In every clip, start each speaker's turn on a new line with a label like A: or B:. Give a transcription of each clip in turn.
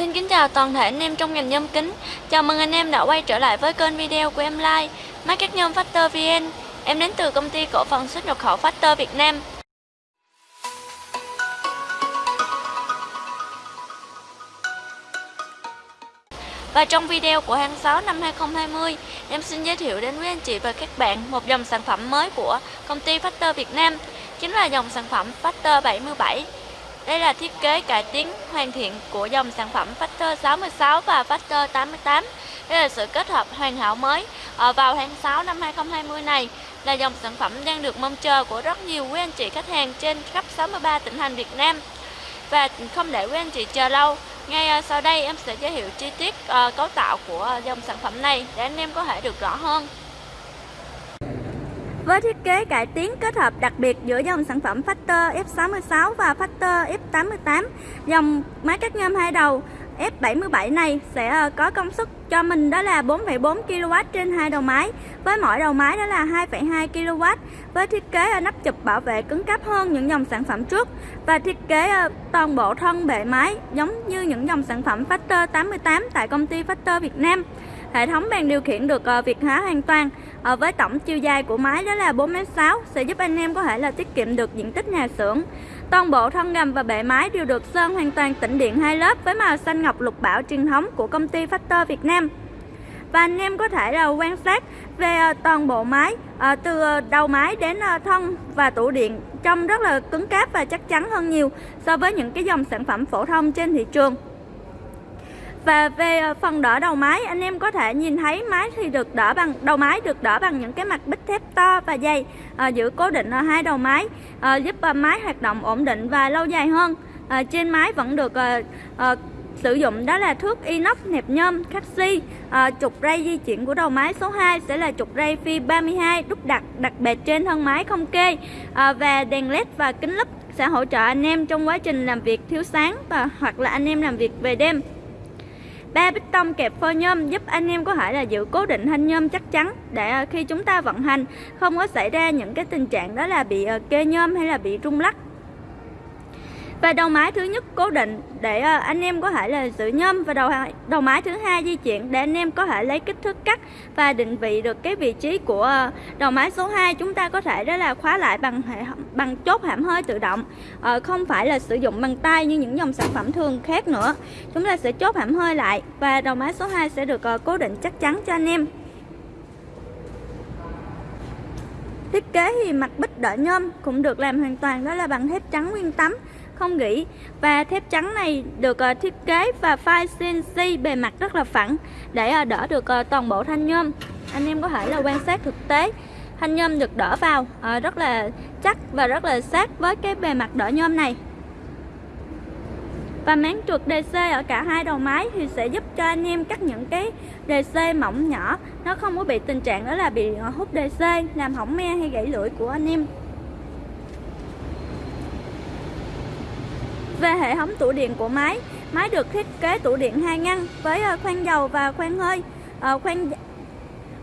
A: Xin kính chào toàn thể anh em trong ngành nhôm kính. Chào mừng anh em đã quay trở lại với kênh video của em Like Market nhôm Factor VN Em đến từ công ty cổ phần xuất nhập khẩu Factor Việt Nam. Và trong video của tháng 6 năm 2020 Em xin giới thiệu đến quý anh chị và các bạn một dòng sản phẩm mới của công ty Factor Việt Nam, Chính là dòng sản phẩm Factor 77 đây là thiết kế cải tiến hoàn thiện của dòng sản phẩm Factor 66 và Factor 88. Đây là sự kết hợp hoàn hảo mới ở vào tháng 6 năm 2020 này là dòng sản phẩm đang được mong chờ của rất nhiều quý anh chị khách hàng trên khắp 63 tỉnh thành Việt Nam. Và không để quý anh chị chờ lâu, ngay ờ, sau đây em sẽ giới thiệu chi tiết ờ, cấu tạo của ờ, dòng sản phẩm này để anh em có thể được rõ hơn. Với thiết kế cải tiến kết hợp đặc biệt giữa dòng sản phẩm Factor F66 và Factor F88, dòng máy cắt nhôm hai đầu F77 này sẽ ờ, có công suất cho mình đó là 4,4 kW trên hai đầu máy với mỗi đầu máy đó là 2,2 kW với thiết kế ờ, nắp chụp bảo vệ cứng cáp hơn những dòng sản phẩm trước và thiết kế ờ, toàn bộ thân bệ máy giống như những dòng sản phẩm Factor 88 tại công ty Factor Việt Nam. Hệ thống bàn điều khiển được việt hóa hoàn toàn à, với tổng chiều dài của máy đó là 4m6 sẽ giúp anh em có thể là tiết kiệm được diện tích nhà xưởng. Toàn bộ thân gầm và bệ máy đều được sơn hoàn toàn tĩnh điện hai lớp với màu xanh ngọc lục bảo truyền thống của công ty Factor Việt Nam. Và anh em có thể là quan sát về ờ, toàn bộ máy ờ, từ đầu máy đến thân và tủ điện trông rất là cứng cáp và chắc chắn hơn nhiều so với những cái dòng sản phẩm phổ thông trên thị trường và về ờ, phần đỡ đầu máy anh em có thể nhìn thấy máy thì được đỡ bằng đầu máy được đỡ bằng những cái mặt bích thép to và dày ờ, à, giữ cố định ở hai đầu máy à, ờ, giúp máy hoạt động ổn định và lâu dài hơn. À, trên máy vẫn được à, à, sử dụng đó là thước inox nẹp nhôm Caxi. à, trục ray di chuyển của đầu máy số 2 sẽ là trục ray phi 32 đúc đặt đặc biệt trên thân máy không kê. À, và đèn led và kính lúp sẽ hỗ trợ anh em trong quá trình làm việc thiếu sáng và hoặc là anh em làm việc về đêm ba bích tông kẹp phơ nhôm giúp anh em có thể là giữ cố định thanh nhôm chắc chắn để ờ, khi chúng ta vận hành, không có xảy ra những cái tình trạng đó là bị ờ, kê nhôm hay là bị rung lắc và đầu máy thứ nhất cố định để ờ, anh em có thể là giữ nhôm. Và đầu đầu máy thứ hai di chuyển để anh em có thể lấy kích thước cắt và định vị được cái vị trí của ờ, đầu máy số 2 chúng ta có thể đó là khóa lại bằng hệ bằng chốt hãm hơi tự động ờ, không phải là sử dụng bằng tay như những dòng sản phẩm thường khác nữa. Chúng ta sẽ chốt hãm hơi lại và đầu máy số 2 sẽ được cố định chắc chắn cho anh em. Thiết kế thì mặt bích đỡ nhôm cũng được làm hoàn toàn đó là bằng thép trắng nguyên tấm không gỉ và thép trắng này được ờ, thiết kế và file CNC bề mặt rất là phẳng để ờ, đỡ được ờ, toàn bộ thanh nhôm. Anh em có thể là quan sát thực tế, thanh nhôm được đỡ vào rất là chắc và rất là sát với cái bề mặt đỡ nhôm này. Và máng trượt DC ở cả hai đầu máy thì sẽ giúp cho anh em cắt những cái DC mỏng nhỏ. Nó không có bị tình trạng đó là bị hút DC làm hỏng me hay gãy lưỡi của anh em. Về hệ thống tủ điện của máy, máy được thiết kế tủ điện hai ngăn với ờ, khoang dầu và khoang hơi. Ờ, khoang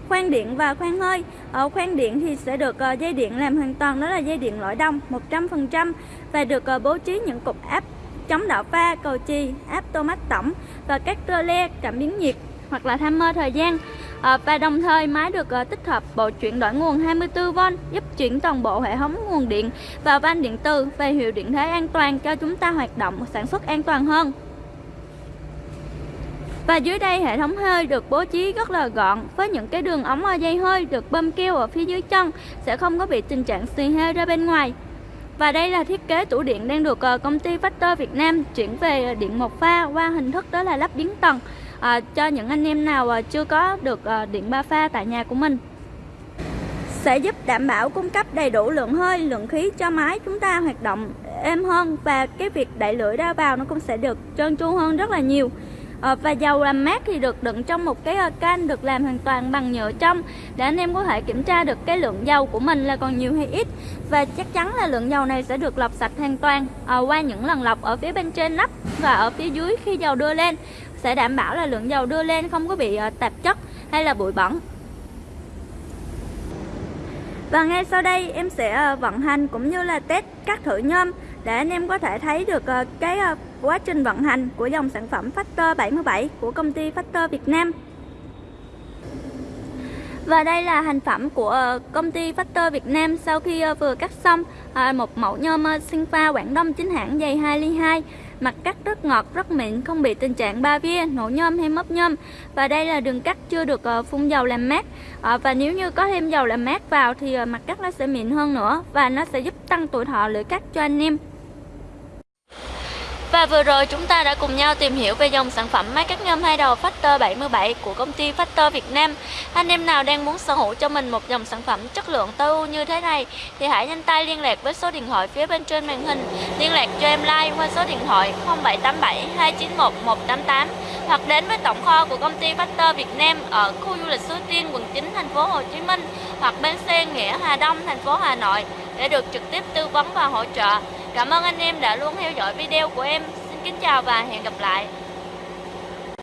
A: khoang điện và khoang hơi. Ở khoang điện thì sẽ được dây điện làm hoàn toàn đó là dây điện lõi đông 100% và được bố trí những cục áp chống đảo pha, cầu chì, áp tô mát tổng và các tơ le cảm biến nhiệt hoặc là timer thời gian à, và đồng thời máy được à, tích hợp bộ chuyển đổi nguồn 24V giúp chuyển toàn bộ hệ thống nguồn điện vào van điện từ về hiệu điện thế an toàn cho chúng ta hoạt động sản xuất an toàn hơn. Và dưới đây hệ thống hơi được bố trí rất là gọn với những cái đường ống dây hơi được bơm keo ở phía dưới chân sẽ không có bị tình trạng xì hơi ra bên ngoài. Và đây là thiết kế tủ điện đang được ờ, công ty Factor Việt Nam chuyển về điện một pha qua hình thức đó là lắp biến tầng à, cho những anh em nào à, chưa có được à, điện ba pha tại nhà của mình. Sẽ giúp đảm bảo cung cấp đầy đủ lượng hơi, lượng khí cho máy chúng ta hoạt động êm hơn và cái việc đẩy lưỡi ra vào nó cũng sẽ được trơn tru hơn rất là nhiều. À, và dầu làm mát thì được đựng trong một cái à, can được làm hoàn toàn bằng nhựa trong. Để anh em có thể kiểm tra được cái lượng dầu của mình là còn nhiều hay ít. Và chắc chắn là lượng dầu này sẽ được lọc sạch hoàn toàn à, qua những lần lọc ở phía bên trên nắp và ở phía dưới khi dầu đưa lên sẽ đảm bảo là lượng dầu đưa lên không có bị ờ, tạp chất hay là bụi bẩn và ngay sau đây, em sẽ ờ, vận hành cũng như là test các thử nhôm để anh em có thể thấy được ờ, cái quá trình vận hành của dòng sản phẩm Factor 77 của công ty Factor Việt Nam. Và đây là thành phẩm của ờ, công ty Factor Việt Nam sau khi ờ, vừa cắt xong ờ, một mẫu nhôm sinh pha Quảng Đông chính hãng dày 2 ly 2 mặt cắt rất ngọt, rất mịn, không bị tình trạng ba vía, nổ nhôm hay mấp nhôm. Và đây là đường cắt chưa được phun dầu làm mát. Và nếu như có thêm dầu làm mát vào thì mặt cắt nó sẽ mịn hơn nữa và nó sẽ giúp tăng tuổi thọ lưỡi cắt cho anh em và vừa rồi chúng ta đã cùng nhau tìm hiểu về dòng sản phẩm máy cắt nhôm hai đầu Factor 77 của công ty Factor Việt Nam. Anh em nào đang muốn sở hữu cho mình một dòng sản phẩm chất lượng tối ưu như thế này thì hãy nhanh tay liên lạc với số điện thoại phía bên trên màn hình. Liên lạc cho em like qua số điện thoại 0787 291 188 hoặc đến với tổng kho của công ty Factor Việt Nam ở khu du lịch Suối Tiên, quận 9, thành phố Hồ Chí Minh hoặc bến xe Nghĩa Hà Đông, thành phố Hà Nội để được trực tiếp tư vấn và hỗ trợ. Cảm ơn anh em đã luôn theo dõi video của em. Xin kính chào và hẹn gặp lại.